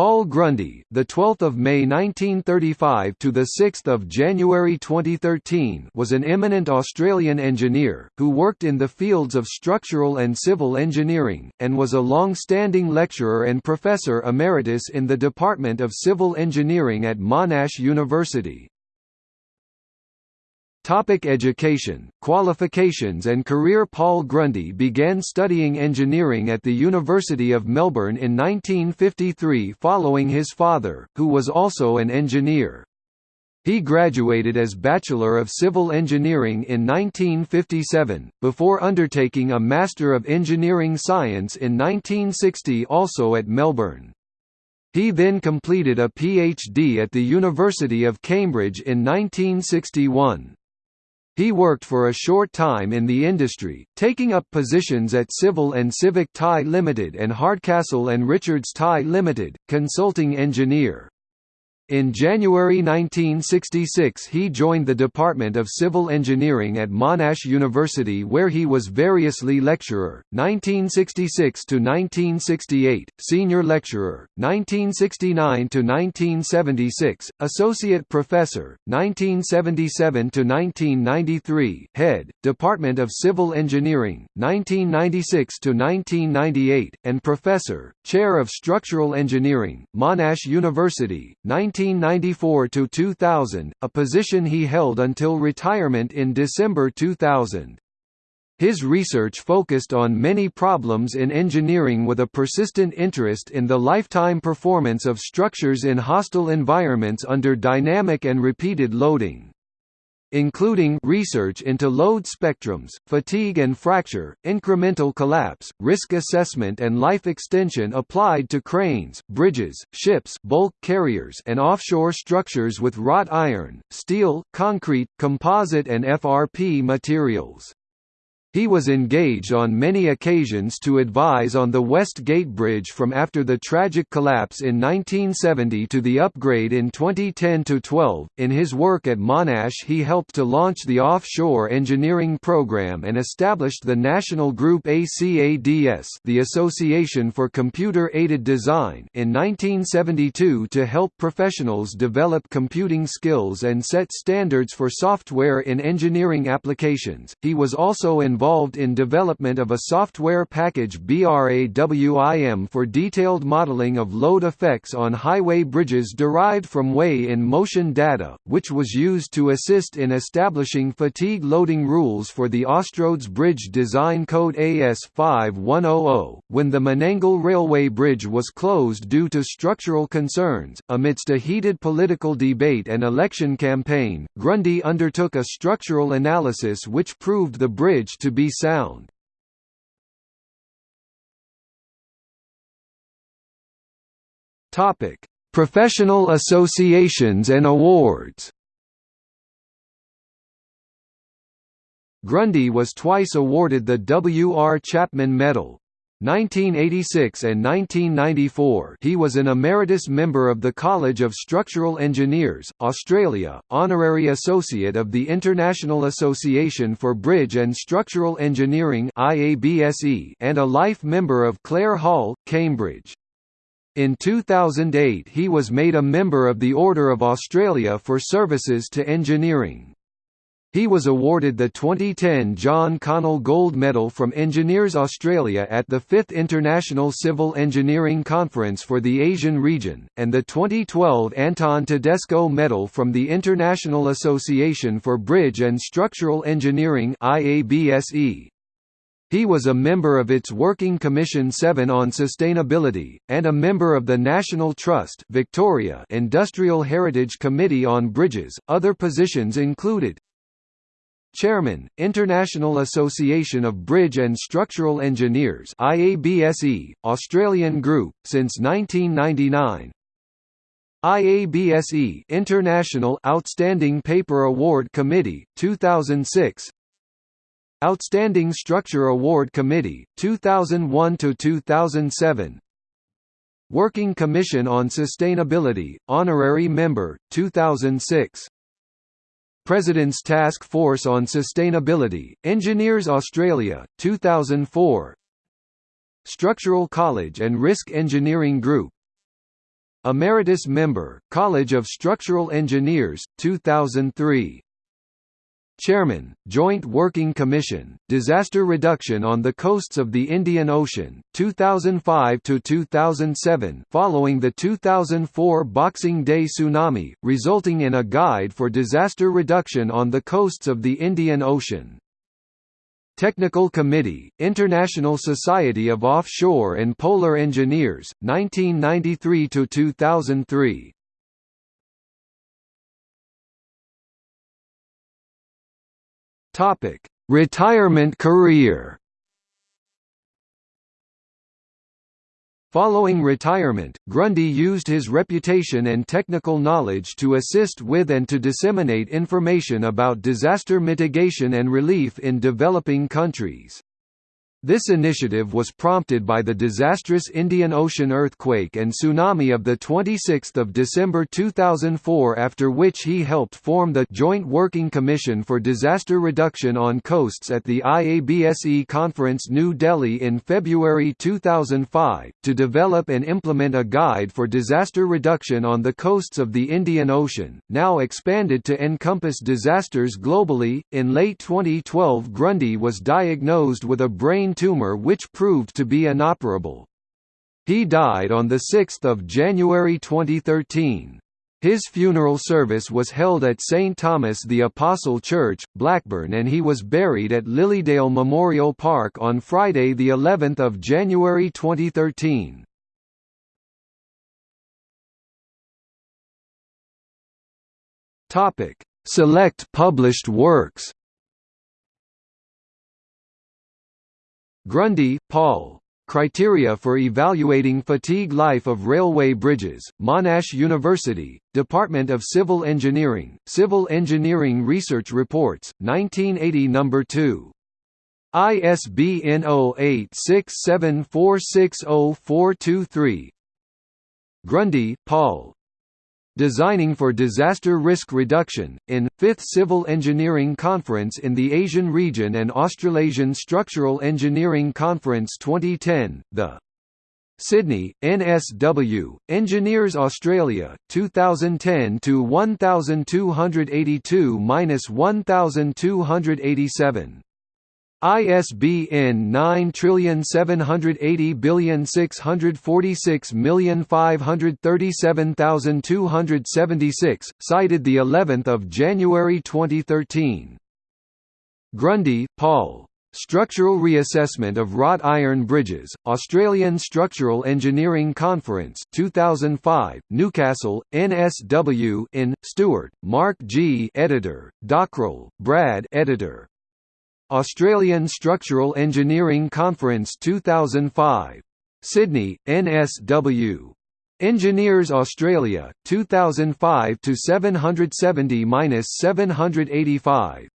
Paul Grundy, the 12th of May 1935 to the 6th of January 2013, was an eminent Australian engineer who worked in the fields of structural and civil engineering and was a long-standing lecturer and professor emeritus in the Department of Civil Engineering at Monash University. Topic education, qualifications and career Paul Grundy began studying engineering at the University of Melbourne in 1953 following his father, who was also an engineer. He graduated as Bachelor of Civil Engineering in 1957, before undertaking a Master of Engineering Science in 1960 also at Melbourne. He then completed a PhD at the University of Cambridge in 1961. He worked for a short time in the industry, taking up positions at Civil and Civic Tie Limited and Hardcastle and Richards Tie Limited, consulting engineer. In January 1966 he joined the Department of Civil Engineering at Monash University where he was variously lecturer, 1966–1968, senior lecturer, 1969–1976, associate professor, 1977–1993, head, Department of Civil Engineering, 1996–1998, and professor, chair of structural engineering, Monash University, 19 1994 to 2000, a position he held until retirement in December 2000. His research focused on many problems in engineering with a persistent interest in the lifetime performance of structures in hostile environments under dynamic and repeated loading including research into load spectrums, fatigue and fracture, incremental collapse, risk assessment and life extension applied to cranes, bridges, ships bulk carriers and offshore structures with wrought iron, steel, concrete, composite and FRP materials. He was engaged on many occasions to advise on the West Gate Bridge from after the tragic collapse in 1970 to the upgrade in 2010–12. In his work at Monash he helped to launch the offshore engineering program and established the National Group ACADS the Association for Computer-Aided Design in 1972 to help professionals develop computing skills and set standards for software in engineering applications. He was also involved involved in development of a software package BRAWIM for detailed modeling of load effects on highway bridges derived from weigh-in-motion data, which was used to assist in establishing fatigue loading rules for the Austroads Bridge Design Code AS5100. When the Menangle Railway Bridge was closed due to structural concerns, amidst a heated political debate and election campaign, Grundy undertook a structural analysis which proved the bridge to be sound. Topic: Professional associations and awards. Grundy was twice awarded the W. R. Chapman Medal, 1986 and 1994 he was an emeritus member of the College of Structural Engineers, Australia, honorary associate of the International Association for Bridge and Structural Engineering and a life member of Clare Hall, Cambridge. In 2008 he was made a member of the Order of Australia for services to engineering. He was awarded the 2010 John Connell Gold Medal from Engineers Australia at the 5th International Civil Engineering Conference for the Asian region, and the 2012 Anton Tedesko Medal from the International Association for Bridge and Structural Engineering He was a member of its Working Commission 7 on Sustainability, and a member of the National Trust Victoria Industrial Heritage Committee on Bridges. Other positions included Chairman, International Association of Bridge and Structural Engineers IABSE, Australian Group, since 1999 IABSE International Outstanding Paper Award Committee, 2006 Outstanding Structure Award Committee, 2001–2007 Working Commission on Sustainability, Honorary Member, 2006 President's Task Force on Sustainability, Engineers Australia, 2004 Structural College and Risk Engineering Group. Emeritus Member, College of Structural Engineers, 2003 Chairman, Joint Working Commission, Disaster Reduction on the Coasts of the Indian Ocean, 2005–2007 following the 2004 Boxing Day tsunami, resulting in a guide for disaster reduction on the coasts of the Indian Ocean. Technical Committee, International Society of Offshore and Polar Engineers, 1993–2003 Topic: Retirement career. Following retirement, Grundy used his reputation and technical knowledge to assist with and to disseminate information about disaster mitigation and relief in developing countries. This initiative was prompted by the disastrous Indian Ocean earthquake and tsunami of 26 December 2004 after which he helped form the Joint Working Commission for Disaster Reduction on Coasts at the IABSE Conference New Delhi in February 2005, to develop and implement a guide for disaster reduction on the coasts of the Indian Ocean, now expanded to encompass disasters globally. In late 2012 Grundy was diagnosed with a brain brain tumor which proved to be inoperable. He died on 6 January 2013. His funeral service was held at St. Thomas the Apostle Church, Blackburn and he was buried at Lilydale Memorial Park on Friday the 11th of January 2013. Topic: Select published works. Grundy, Paul. Criteria for Evaluating Fatigue Life of Railway Bridges, Monash University, Department of Civil Engineering, Civil Engineering Research Reports, 1980 No. 2. ISBN 0867460423 Grundy, Paul. Designing for Disaster Risk Reduction, in, 5th Civil Engineering Conference in the Asian Region and Australasian Structural Engineering Conference 2010, the Sydney, NSW, Engineers Australia, 2010 to 1282-1287. ISBN 9780646537276, cited the 11th of January 2013. Grundy, Paul. Structural Reassessment of Wrought Iron Bridges, Australian Structural Engineering Conference 2005, Newcastle, NSW in, Stewart, Mark G. Editor, Dockrell, Brad Editor, Australian Structural Engineering Conference 2005. Sydney, NSW. Engineers Australia, 2005 to 770-785.